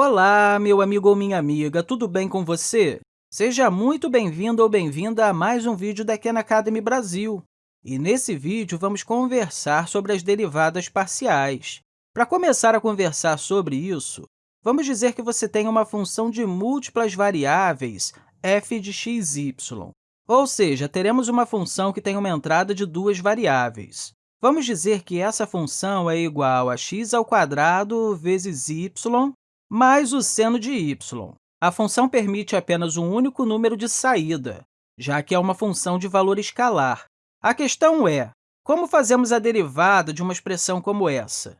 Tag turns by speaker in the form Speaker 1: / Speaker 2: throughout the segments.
Speaker 1: Olá, meu amigo ou minha amiga, tudo bem com você? Seja muito bem-vindo ou bem-vinda a mais um vídeo da Khan Academy Brasil. E nesse vídeo, vamos conversar sobre as derivadas parciais. Para começar a conversar sobre isso, vamos dizer que você tem uma função de múltiplas variáveis f de x, y. Ou seja, teremos uma função que tem uma entrada de duas variáveis. Vamos dizer que essa função é igual a x ao quadrado vezes y mais o seno de y. A função permite apenas um único número de saída, já que é uma função de valor escalar. A questão é, como fazemos a derivada de uma expressão como essa?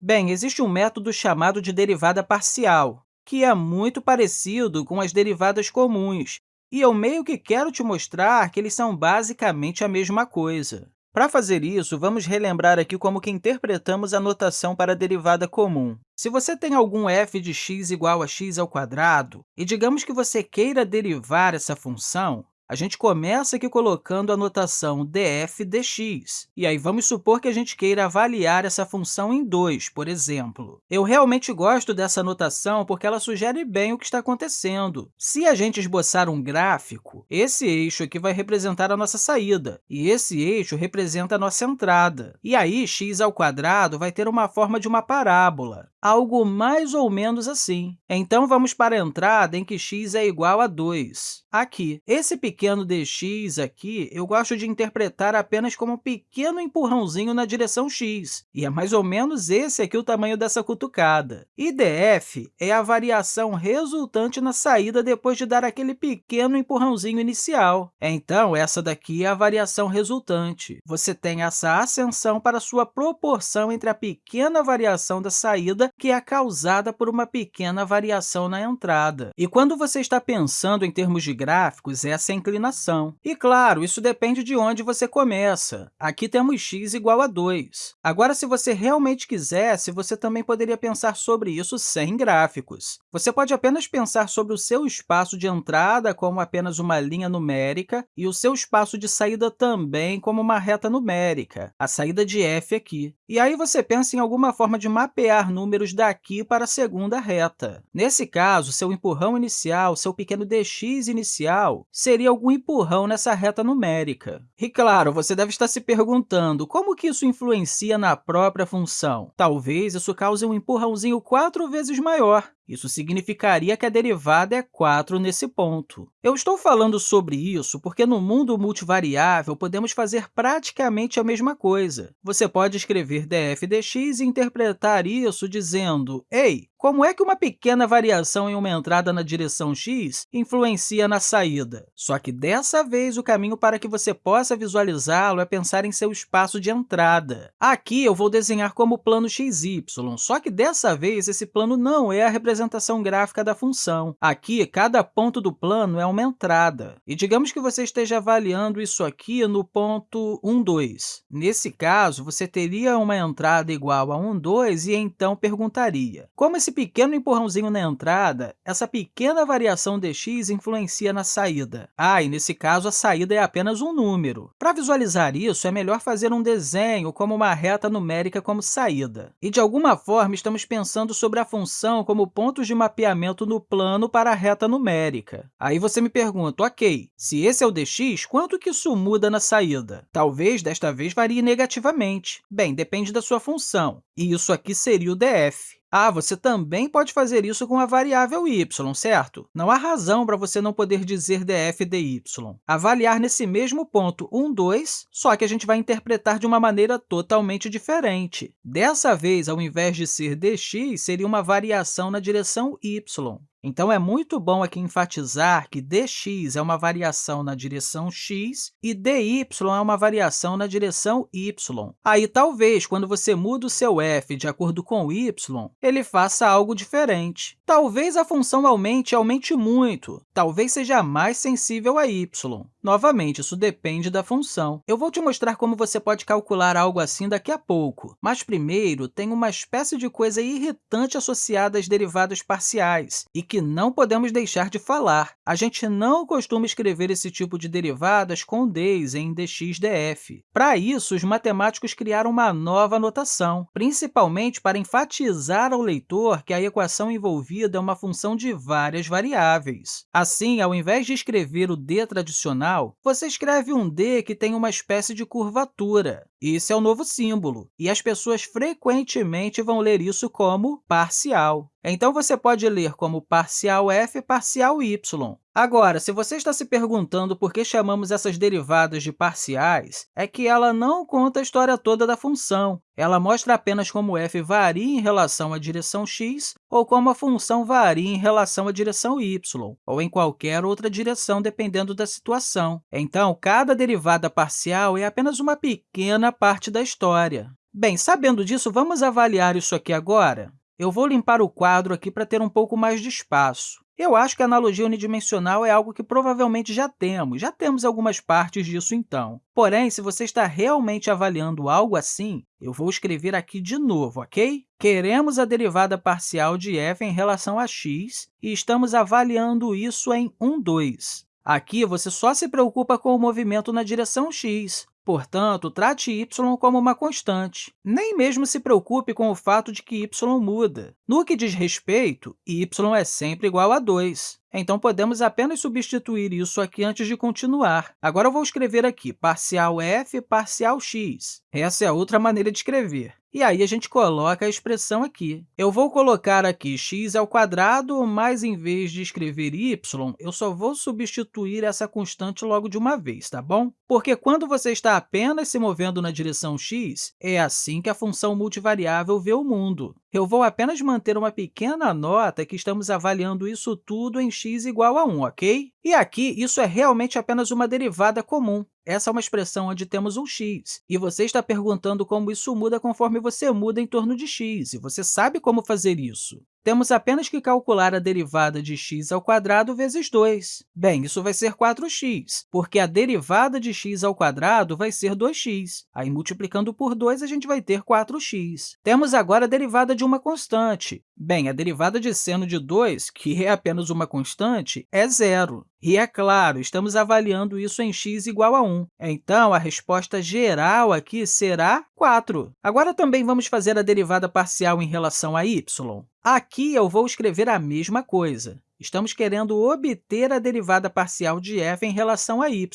Speaker 1: Bem, existe um método chamado de derivada parcial, que é muito parecido com as derivadas comuns, e eu meio que quero te mostrar que eles são basicamente a mesma coisa. Para fazer isso, vamos relembrar aqui como que interpretamos a notação para a derivada comum. Se você tem algum f de x igual a x ao quadrado e digamos que você queira derivar essa função, a gente começa aqui colocando a notação df dx. E aí, vamos supor que a gente queira avaliar essa função em 2, por exemplo. Eu realmente gosto dessa notação porque ela sugere bem o que está acontecendo. Se a gente esboçar um gráfico, esse eixo aqui vai representar a nossa saída, e esse eixo representa a nossa entrada. E aí, x ao quadrado vai ter uma forma de uma parábola, algo mais ou menos assim. Então, vamos para a entrada em que x é igual a 2. Aqui, esse pequeno dx aqui, eu gosto de interpretar apenas como um pequeno empurrãozinho na direção x, e é mais ou menos esse aqui o tamanho dessa cutucada. E df é a variação resultante na saída depois de dar aquele pequeno empurrãozinho inicial. Então, essa daqui é a variação resultante. Você tem essa ascensão para sua proporção entre a pequena variação da saída, que é causada por uma pequena variação na entrada. E quando você está pensando em termos de gráficos, essa é a inclinação. E, claro, isso depende de onde você começa. Aqui temos x igual a 2. Agora, se você realmente quisesse, você também poderia pensar sobre isso sem gráficos. Você pode apenas pensar sobre o seu espaço de entrada como apenas uma linha numérica e o seu espaço de saída também como uma reta numérica, a saída de f aqui. E aí você pensa em alguma forma de mapear números daqui para a segunda reta. Nesse caso, seu empurrão inicial, seu pequeno dx inicial, seria algum empurrão nessa reta numérica. E, claro, você deve estar se perguntando como que isso influencia na própria função. Talvez isso cause um empurrãozinho quatro vezes maior. Isso significaria que a derivada é 4 nesse ponto. Eu estou falando sobre isso porque no mundo multivariável podemos fazer praticamente a mesma coisa. Você pode escrever df dx e interpretar isso dizendo, ei, como é que uma pequena variação em uma entrada na direção x influencia na saída? Só que dessa vez o caminho para que você possa visualizá-lo é pensar em seu espaço de entrada. Aqui eu vou desenhar como plano xy, só que dessa vez esse plano não é a representação gráfica da função. Aqui, cada ponto do plano é uma entrada. E digamos que você esteja avaliando isso aqui no ponto 1, 2. Nesse caso, você teria uma entrada igual a 1, 2 e então perguntaria, como esse esse pequeno empurrãozinho na entrada, essa pequena variação dx influencia na saída. Ah, e nesse caso, a saída é apenas um número. Para visualizar isso, é melhor fazer um desenho como uma reta numérica como saída. E, de alguma forma, estamos pensando sobre a função como pontos de mapeamento no plano para a reta numérica. Aí você me pergunta, ok, se esse é o dx, quanto que isso muda na saída? Talvez, desta vez, varie negativamente. Bem, depende da sua função. E isso aqui seria o df. Ah, você também pode fazer isso com a variável y, certo? Não há razão para você não poder dizer df dy. Avaliar nesse mesmo ponto 1, 2, só que a gente vai interpretar de uma maneira totalmente diferente. Dessa vez, ao invés de ser dx, seria uma variação na direção y. Então, é muito bom aqui enfatizar que dx é uma variação na direção x e dy é uma variação na direção y. Aí, talvez, quando você muda o seu f de acordo com y, ele faça algo diferente. Talvez a função aumente e aumente muito, talvez seja mais sensível a y. Novamente, isso depende da função. Eu vou te mostrar como você pode calcular algo assim daqui a pouco, mas primeiro tem uma espécie de coisa irritante associada às derivadas parciais e que não podemos deixar de falar. A gente não costuma escrever esse tipo de derivadas com d's em dx df. Para isso, os matemáticos criaram uma nova notação, principalmente para enfatizar ao leitor que a equação envolvida é uma função de várias variáveis. Assim, ao invés de escrever o d tradicional, você escreve um d que tem uma espécie de curvatura. Esse é o novo símbolo, e as pessoas frequentemente vão ler isso como parcial. Então, você pode ler como parcial f parcial y. Agora, se você está se perguntando por que chamamos essas derivadas de parciais, é que ela não conta a história toda da função. Ela mostra apenas como f varia em relação à direção x ou como a função varia em relação à direção y, ou em qualquer outra direção, dependendo da situação. Então, cada derivada parcial é apenas uma pequena parte da história. Bem, sabendo disso, vamos avaliar isso aqui agora? Eu vou limpar o quadro aqui para ter um pouco mais de espaço. Eu acho que a analogia unidimensional é algo que provavelmente já temos. Já temos algumas partes disso, então. Porém, se você está realmente avaliando algo assim, eu vou escrever aqui de novo, ok? Queremos a derivada parcial de f em relação a x e estamos avaliando isso em 1, 2. Aqui, você só se preocupa com o movimento na direção x, Portanto, trate y como uma constante. Nem mesmo se preocupe com o fato de que y muda. No que diz respeito, y é sempre igual a 2. Então, podemos apenas substituir isso aqui antes de continuar. Agora, eu vou escrever aqui parcial f parcial x. Essa é outra maneira de escrever. E aí, a gente coloca a expressão aqui. Eu vou colocar aqui x ao quadrado, mas, em vez de escrever y, eu só vou substituir essa constante logo de uma vez, tá bom? Porque quando você está apenas se movendo na direção x, é assim que a função multivariável vê o mundo. Eu vou apenas manter uma pequena nota que estamos avaliando isso tudo em x igual a 1, ok? E aqui, isso é realmente apenas uma derivada comum. Essa é uma expressão onde temos um x, e você está perguntando como isso muda conforme você muda em torno de x, e você sabe como fazer isso. Temos apenas que calcular a derivada de x ao quadrado vezes 2. Bem, isso vai ser 4x, porque a derivada de x ao quadrado vai ser 2x. Aí, multiplicando por 2, a gente vai ter 4x. Temos agora a derivada de uma constante. Bem, a derivada de seno de 2, que é apenas uma constante, é zero. E, é claro, estamos avaliando isso em x igual a 1. Então, a resposta geral aqui será 4. Agora, também vamos fazer a derivada parcial em relação a y. Aqui, eu vou escrever a mesma coisa. Estamos querendo obter a derivada parcial de f em relação a y.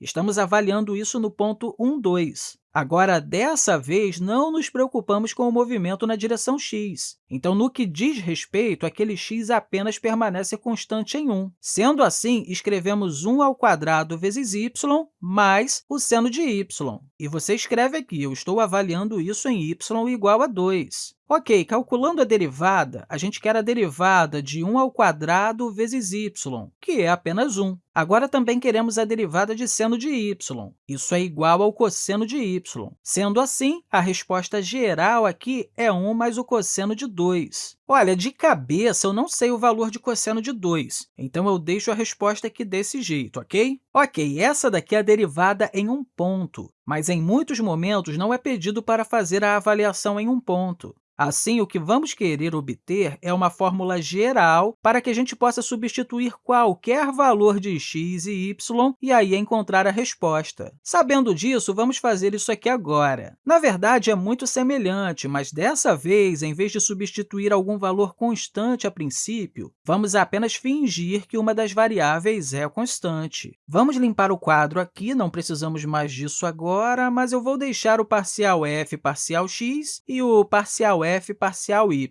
Speaker 1: Estamos avaliando isso no ponto 1, 2. Agora, dessa vez, não nos preocupamos com o movimento na direção x. Então, no que diz respeito, aquele x apenas permanece constante em 1. Sendo assim, escrevemos 1 ao quadrado vezes y mais o seno de y. E você escreve aqui, eu estou avaliando isso em y igual a 2. Ok, calculando a derivada, a gente quer a derivada de 1 ao quadrado vezes y, que é apenas 1. Agora, também queremos a derivada de seno de y. Isso é igual ao cosseno de y. Sendo assim, a resposta geral aqui é 1 mais o cosseno de 2. Olha, de cabeça, eu não sei o valor de cosseno de 2, então eu deixo a resposta aqui desse jeito, ok? Ok, essa daqui é a derivada em um ponto, mas em muitos momentos não é pedido para fazer a avaliação em um ponto. Assim, o que vamos querer obter é uma fórmula geral para que a gente possa substituir qualquer valor de x e y e aí encontrar a resposta. Sabendo disso, vamos fazer isso aqui agora. Na verdade, é muito semelhante, mas dessa vez, em vez de substituir algum valor constante a princípio, vamos apenas fingir que uma das variáveis é constante. Vamos limpar o quadro aqui, não precisamos mais disso agora, mas eu vou deixar o parcial f parcial x e o parcial f parcial y.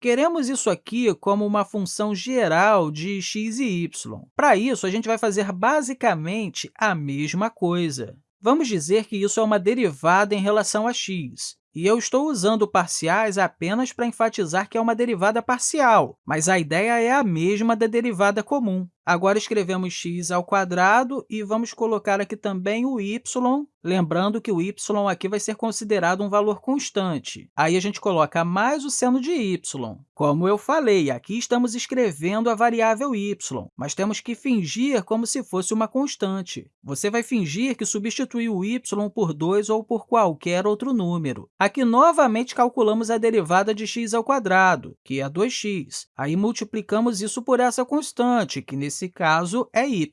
Speaker 1: Queremos isso aqui como uma função geral de x e y. Para isso, a gente vai fazer basicamente a mesma coisa. Vamos dizer que isso é uma derivada em relação a x. E eu estou usando parciais apenas para enfatizar que é uma derivada parcial, mas a ideia é a mesma da derivada comum. Agora, escrevemos x ao quadrado e vamos colocar aqui também o y, lembrando que o y aqui vai ser considerado um valor constante. Aí, a gente coloca mais o seno de y. Como eu falei, aqui estamos escrevendo a variável y, mas temos que fingir como se fosse uma constante. Você vai fingir que substituiu o y por 2 ou por qualquer outro número. Aqui, novamente, calculamos a derivada de x ao quadrado, que é 2x. Aí, multiplicamos isso por essa constante, que, nesse nesse caso é y.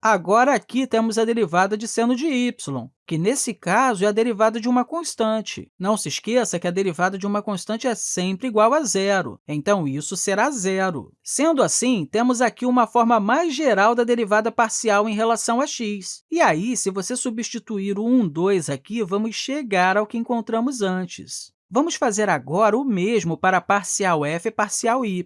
Speaker 1: Agora, aqui temos a derivada de seno de y, que, nesse caso, é a derivada de uma constante. Não se esqueça que a derivada de uma constante é sempre igual a zero, então isso será zero. Sendo assim, temos aqui uma forma mais geral da derivada parcial em relação a x. E aí, se você substituir o 1, 2 aqui, vamos chegar ao que encontramos antes. Vamos fazer agora o mesmo para parcial f e parcial y.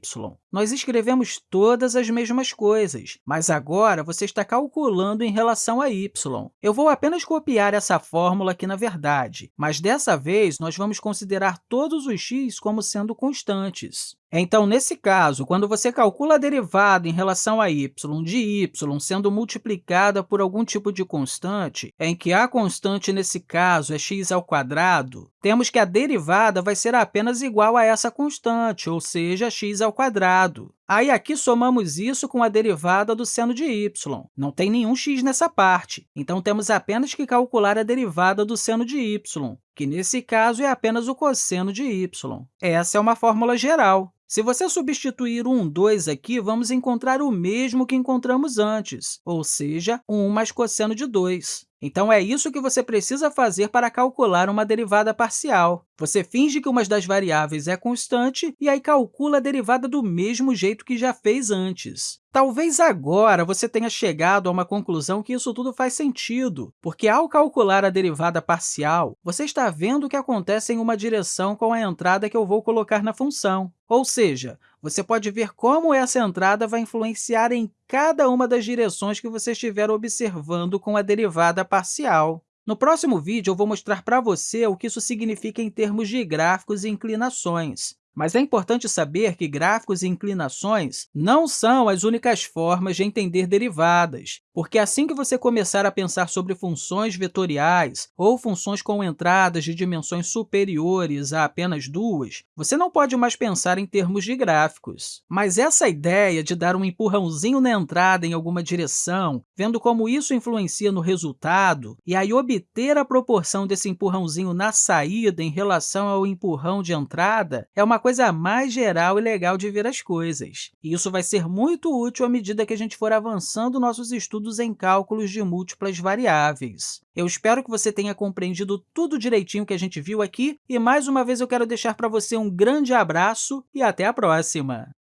Speaker 1: Nós escrevemos todas as mesmas coisas, mas agora você está calculando em relação a y. Eu vou apenas copiar essa fórmula aqui na verdade, mas dessa vez nós vamos considerar todos os x como sendo constantes. Então, nesse caso, quando você calcula a derivada em relação a y de y sendo multiplicada por algum tipo de constante, em que a constante, nesse caso, é x ao quadrado, temos que a derivada vai ser apenas igual a essa constante, ou seja, x ao quadrado. Aí, aqui, somamos isso com a derivada do seno de y. Não tem nenhum x nessa parte, então temos apenas que calcular a derivada do seno de y, que, nesse caso, é apenas o cosseno de y. Essa é uma fórmula geral. Se você substituir 1, 2 aqui, vamos encontrar o mesmo que encontramos antes, ou seja, 1 mais cosseno de 2. Então, é isso que você precisa fazer para calcular uma derivada parcial. Você finge que uma das variáveis é constante e aí calcula a derivada do mesmo jeito que já fez antes. Talvez agora você tenha chegado a uma conclusão que isso tudo faz sentido, porque, ao calcular a derivada parcial, você está vendo o que acontece em uma direção com a entrada que eu vou colocar na função. Ou seja, você pode ver como essa entrada vai influenciar em cada uma das direções que você estiver observando com a derivada parcial. No próximo vídeo, eu vou mostrar para você o que isso significa em termos de gráficos e inclinações. Mas é importante saber que gráficos e inclinações não são as únicas formas de entender derivadas, porque assim que você começar a pensar sobre funções vetoriais ou funções com entradas de dimensões superiores a apenas duas, você não pode mais pensar em termos de gráficos. Mas essa ideia de dar um empurrãozinho na entrada em alguma direção, vendo como isso influencia no resultado, e aí obter a proporção desse empurrãozinho na saída em relação ao empurrão de entrada, é uma coisa mais geral e legal de ver as coisas. E isso vai ser muito útil à medida que a gente for avançando nossos estudos em cálculos de múltiplas variáveis. Eu espero que você tenha compreendido tudo direitinho que a gente viu aqui, e mais uma vez eu quero deixar para você um grande abraço e até a próxima!